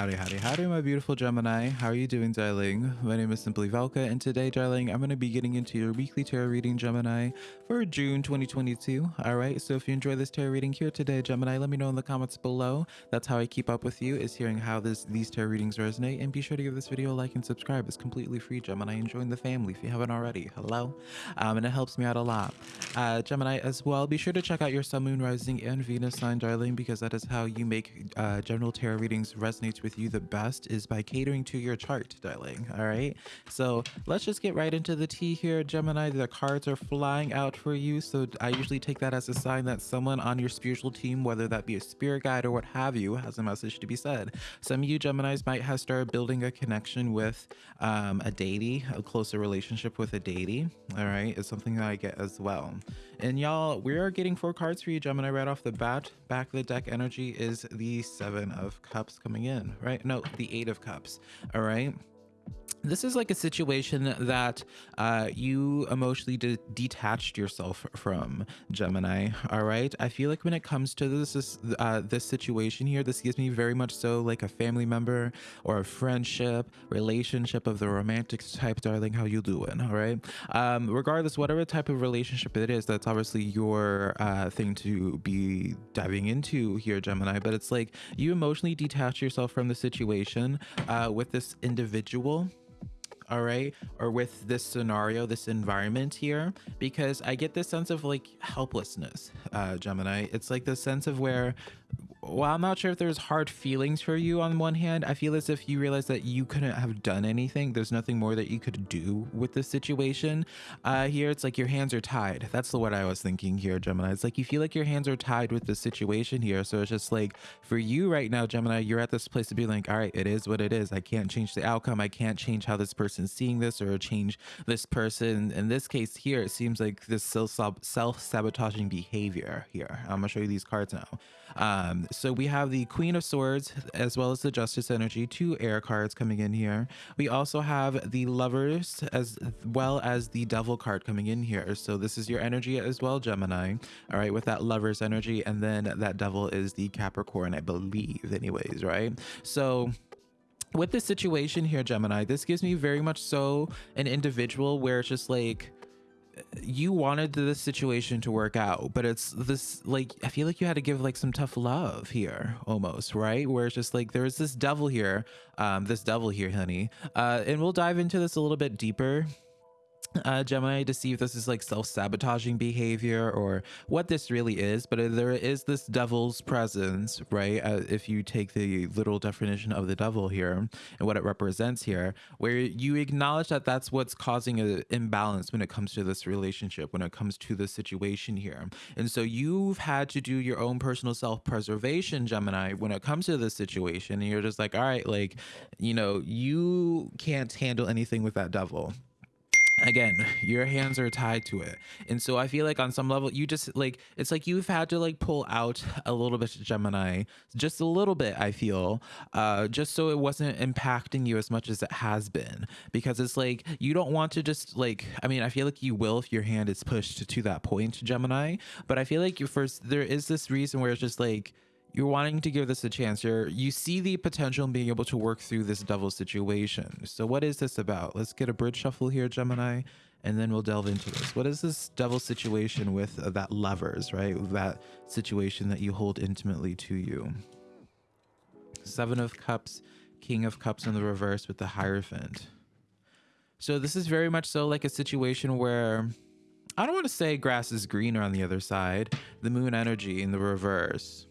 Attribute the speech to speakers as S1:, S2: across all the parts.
S1: Howdy, howdy, howdy, my beautiful Gemini. How are you doing, darling? My name is Simply Velka, and today, darling, I'm going to be getting into your weekly tarot reading, Gemini, for June 2022. All right, so if you enjoy this tarot reading here today, Gemini, let me know in the comments below. That's how I keep up with you, is hearing how this these tarot readings resonate. And be sure to give this video a like and subscribe. It's completely free, Gemini, and join the family if you haven't already. Hello? Um, and it helps me out a lot. Uh, Gemini, as well, be sure to check out your Sun, Moon, Rising, and Venus sign, darling, because that is how you make uh, general tarot readings resonate with you the best is by catering to your chart, darling. All right. So let's just get right into the tea here, Gemini. The cards are flying out for you. So I usually take that as a sign that someone on your spiritual team, whether that be a spirit guide or what have you, has a message to be said. Some of you Geminis might have started building a connection with um, a deity, a closer relationship with a deity. All right. It's something that I get as well. And y'all, we are getting four cards for you, Gemini, right off the bat. Back of the deck energy is the Seven of Cups coming in, right? No, the Eight of Cups, all right? This is like a situation that uh, you emotionally de detached yourself from gemini all right? I feel like when it comes to this uh, this situation here this gives me very much so like a family member or a friendship relationship of the romantic type darling. How you doing all right? Um, regardless whatever type of relationship it is that's obviously your uh, thing to be diving into here gemini. But it's like you emotionally detach yourself from the situation uh, with this individual all right or with this scenario this environment here because i get this sense of like helplessness uh gemini. It's like the sense of where well, I'm not sure if there's hard feelings for you on one hand. I feel as if you realize that you couldn't have done anything. There's nothing more that you could do with the situation. Uh, here, it's like your hands are tied. That's the what I was thinking here, Gemini. It's like you feel like your hands are tied with the situation here. So it's just like for you right now, Gemini, you're at this place to be like, all right, it is what it is. I can't change the outcome. I can't change how this person's seeing this or change this person. In this case here, it seems like this self-sabotaging behavior here. I'm gonna show you these cards now. Um, so we have the Queen of Swords as well as the Justice Energy, two air cards coming in here. We also have the Lovers as well as the Devil card coming in here. So this is your energy as well, Gemini. All right, with that Lovers energy. And then that Devil is the Capricorn, I believe, anyways, right? So with this situation here, Gemini, this gives me very much so an individual where it's just like, you wanted this situation to work out, but it's this like I feel like you had to give like some tough love here almost, right? Where it's just like there's this devil here, um, this devil here, honey. Uh, and we'll dive into this a little bit deeper uh, Gemini to see if this is like self-sabotaging behavior or what this really is. But there is this devil's presence, right? Uh, if you take the literal definition of the devil here and what it represents here, where you acknowledge that that's what's causing an imbalance when it comes to this relationship, when it comes to the situation here. And so you've had to do your own personal self-preservation, Gemini, when it comes to this situation. And you're just like, all right, like, you know, you can't handle anything with that devil again your hands are tied to it. And so i feel like on some level you just like it's like you've had to like pull out a little bit gemini just a little bit i feel uh just so it wasn't impacting you as much as it has been. Because it's like you don't want to just like i mean i feel like you will if your hand is pushed to that point gemini but i feel like you first there is this reason where it's just like you're wanting to give this a chance. You're you see the potential in being able to work through this devil situation. So what is this about? Let's get a bridge shuffle here, Gemini, and then we'll delve into this. What is this devil situation with uh, that lovers, right? That situation that you hold intimately to you. Seven of Cups, King of Cups in the reverse with the Hierophant. So this is very much so like a situation where I don't want to say grass is greener on the other side. The moon energy in the reverse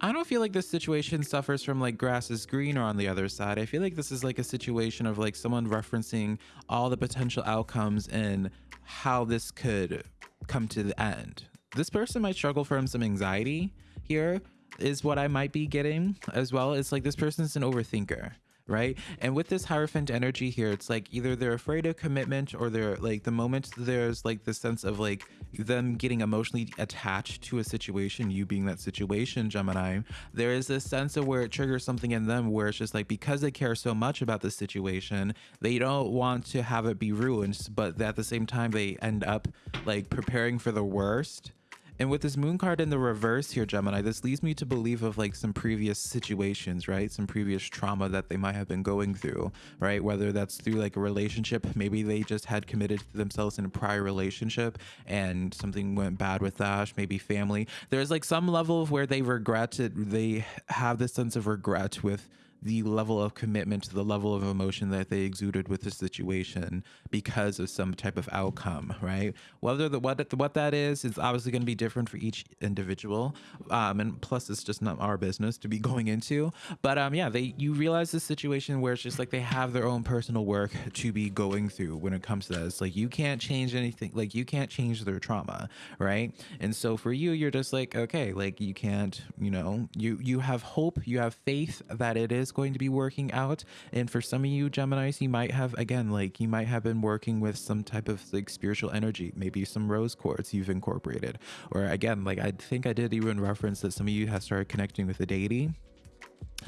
S1: I don't feel like this situation suffers from like grass is greener on the other side. I feel like this is like a situation of like someone referencing all the potential outcomes and how this could come to the end. This person might struggle from some anxiety here is what I might be getting as well. It's like this person's an overthinker right? And with this Hierophant energy here, it's like either they're afraid of commitment or they're like the moment there's like the sense of like them getting emotionally attached to a situation, you being that situation, Gemini, there is this sense of where it triggers something in them where it's just like because they care so much about the situation, they don't want to have it be ruined, but at the same time, they end up like preparing for the worst And with this moon card in the reverse here, Gemini, this leads me to believe of like some previous situations, right? Some previous trauma that they might have been going through, right? Whether that's through like a relationship, maybe they just had committed themselves in a prior relationship and something went bad with that, maybe family. There's like some level of where they regret it, they have this sense of regret with the level of commitment to the level of emotion that they exuded with the situation because of some type of outcome right? Whether the what what that is is obviously going to be different for each individual um and plus it's just not our business to be going into. But um yeah they you realize the situation where it's just like they have their own personal work to be going through when it comes to that. It's like you can't change anything like you can't change their trauma right? And so for you you're just like okay like you can't you know you you have hope you have faith that it is is going to be working out. And for some of you Geminis, you might have, again, like you might have been working with some type of like spiritual energy, maybe some rose quartz you've incorporated. Or again, like I think I did even reference that some of you have started connecting with the deity.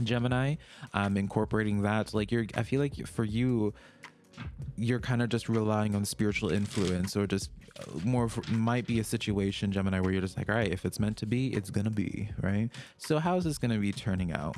S1: Gemini, um, incorporating that. Like you're, I feel like for you, you're kind of just relying on spiritual influence or just uh, more might be a situation gemini where you're just like all right if it's meant to be it's gonna be right so how's this gonna be turning out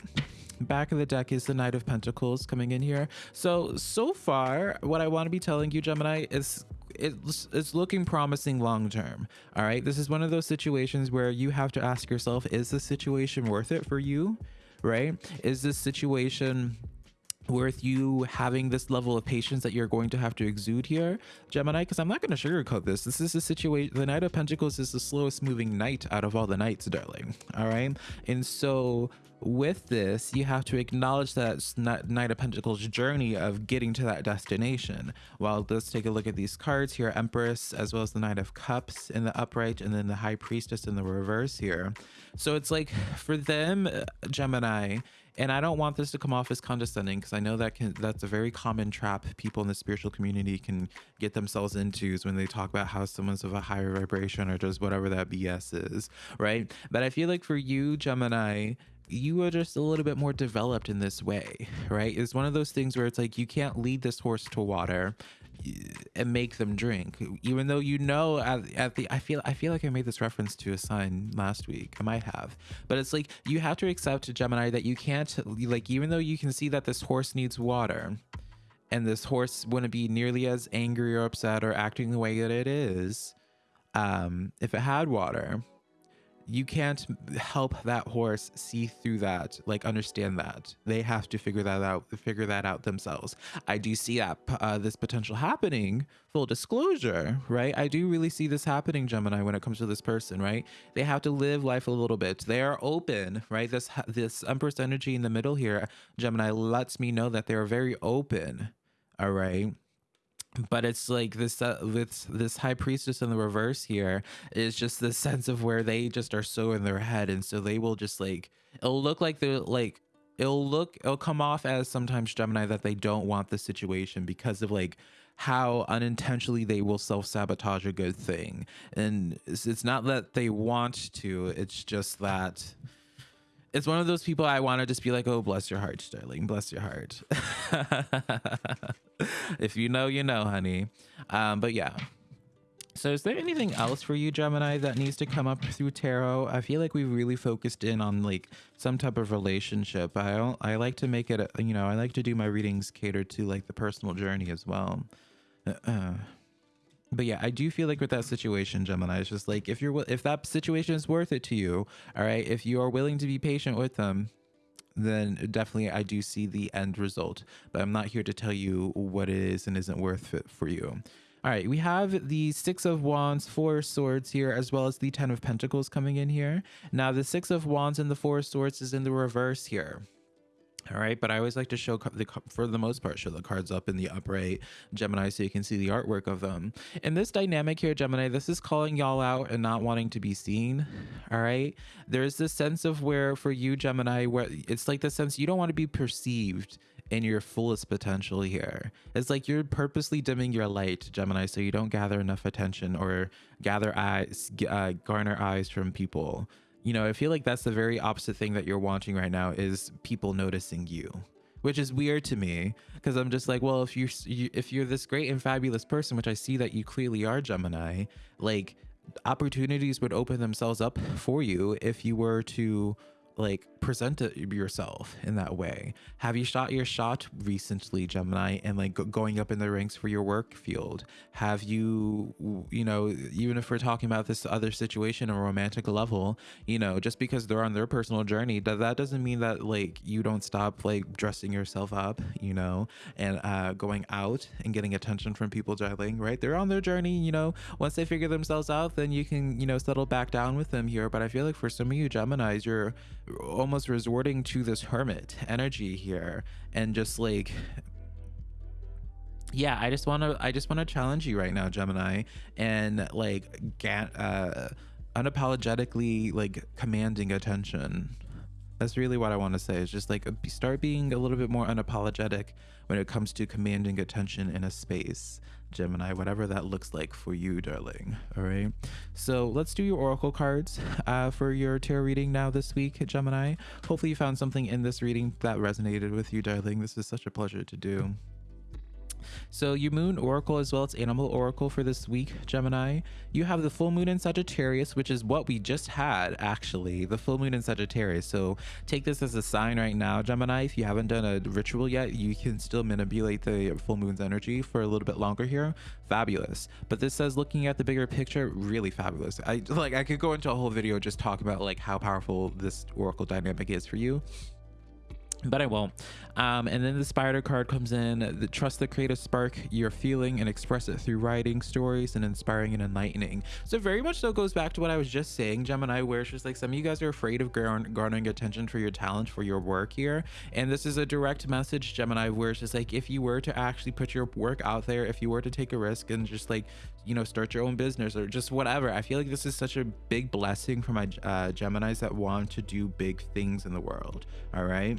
S1: back of the deck is the Knight of Pentacles coming in here. So, so far, what I want to be telling you, Gemini, is it's, it's looking promising long term. All right. This is one of those situations where you have to ask yourself, is the situation worth it for you? Right? Is this situation worth you having this level of patience that you're going to have to exude here, Gemini, because I'm not going to sugarcoat this. This is a situation, the Knight of Pentacles is the slowest moving knight out of all the knights, darling. All right. And so with this, you have to acknowledge that Knight of Pentacles journey of getting to that destination. Well, let's take a look at these cards here Empress, as well as the Knight of Cups in the upright, and then the High Priestess in the reverse here. So it's like for them, uh, Gemini, and I don't want this to come off as condescending because I know that can that's a very common trap people in the spiritual community can get themselves into is when they talk about how someone's of a higher vibration or just whatever that BS is, right? But I feel like for you, Gemini, you are just a little bit more developed in this way, right? It's one of those things where it's like you can't lead this horse to water and make them drink. Even though you know at, at, the i feel i feel like i made this reference to a sign last week. I might have. But it's like you have to accept gemini that you can't like even though you can see that this horse needs water and this horse wouldn't be nearly as angry or upset or acting the way that it is um if it had water you can't help that horse see through that like understand that. They have to figure that out figure that out themselves. I do see that uh, this potential happening full disclosure right? I do really see this happening gemini when it comes to this person right? They have to live life a little bit. They are open right? This this empress energy in the middle here gemini lets me know that they're very open all right but it's like this uh, this this high priestess in the reverse here is just the sense of where they just are so in their head. And so they will just like it'll look like they're like it'll look it'll come off as sometimes gemini that they don't want the situation because of like how unintentionally they will self-sabotage a good thing. And it's, it's not that they want to it's just that it's one of those people I want to just be like, oh, bless your heart, Sterling, bless your heart. if you know, you know, honey. Um, but yeah. So is there anything else for you, Gemini, that needs to come up through tarot? I feel like we've really focused in on like some type of relationship. I I like to make it, you know, I like to do my readings catered to like the personal journey as well. Uh, uh but yeah, I do feel like with that situation, Gemini, it's just like if you're if that situation is worth it to you, all right, if you are willing to be patient with them, then definitely I do see the end result. But I'm not here to tell you what it is and isn't worth it for you. All right, we have the Six of Wands, Four Swords here, as well as the Ten of Pentacles coming in here. Now, the Six of Wands and the Four of Swords is in the reverse here. All right, but I always like to show the for the most part show the cards up in the upright Gemini so you can see the artwork of them. In this dynamic here, Gemini, this is calling y'all out and not wanting to be seen. All right, there's this sense of where for you, Gemini, where it's like the sense you don't want to be perceived in your fullest potential here. It's like you're purposely dimming your light, Gemini, so you don't gather enough attention or gather eyes, uh, garner eyes from people you know, I feel like that's the very opposite thing that you're wanting right now is people noticing you, which is weird to me because I'm just like, well, if you're if you're this great and fabulous person, which I see that you clearly are, Gemini, like opportunities would open themselves up for you if you were to like present yourself in that way. Have you shot your shot recently gemini and like going up in the ranks for your work field? Have you you know even if we're talking about this other situation on a romantic level you know just because they're on their personal journey that that doesn't mean that like you don't stop like dressing yourself up you know and uh going out and getting attention from people darling right? They're on their journey you know. Once they figure themselves out then you can you know settle back down with them here. But i feel like for some of you gemini's you're almost resorting to this hermit energy here and just like yeah i just want to i just want to challenge you right now gemini and like get uh unapologetically like commanding attention. That's really what i want to say is just like start being a little bit more unapologetic when it comes to commanding attention in a space Gemini, whatever that looks like for you, darling. All right. So let's do your oracle cards uh, for your tarot reading now this week, Gemini. Hopefully, you found something in this reading that resonated with you, darling. This is such a pleasure to do. So your moon oracle as well as animal oracle for this week, Gemini. You have the full moon in Sagittarius, which is what we just had actually, the full moon in Sagittarius. So take this as a sign right now, Gemini. If you haven't done a ritual yet, you can still manipulate the full moon's energy for a little bit longer here. Fabulous. But this says looking at the bigger picture, really fabulous. I like I could go into a whole video just talking about like how powerful this oracle dynamic is for you but I won't. Um, and then the spider card comes in. The trust the creative spark you're feeling and express it through writing, stories, and inspiring and enlightening. So very much so goes back to what I was just saying, Gemini, where it's just like some of you guys are afraid of garnering attention for your talent for your work here. And this is a direct message, Gemini, where it's just like if you were to actually put your work out there, if you were to take a risk and just like you know start your own business or just whatever, I feel like this is such a big blessing for my uh, Gemini's that want to do big things in the world. All right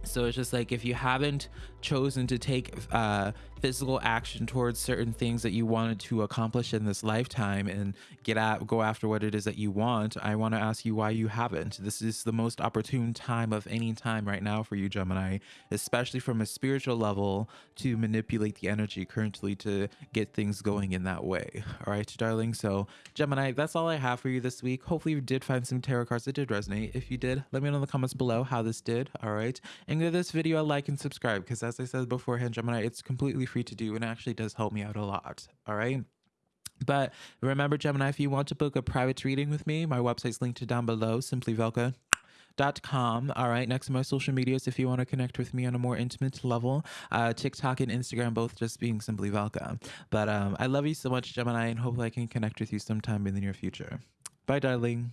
S1: so it's just like if you haven't chosen to take uh, physical action towards certain things that you wanted to accomplish in this lifetime and get at go after what it is that you want i want to ask you why you haven't. This is the most opportune time of any time right now for you gemini especially from a spiritual level to manipulate the energy currently to get things going in that way. All right darling so gemini that's all i have for you this week. Hopefully you did find some tarot cards that did resonate. If you did let me know in the comments below how this did all right and give this video a like and subscribe because as i said beforehand gemini it's completely free to do and actually does help me out a lot. All right. But remember, Gemini, if you want to book a private reading with me, my website's linked down below, simplyvelka.com. All right, next to my social medias, if you want to connect with me on a more intimate level, uh, TikTok and Instagram, both just being Simply Velka. But um, I love you so much, Gemini, and hopefully I can connect with you sometime in the near future. Bye, darling.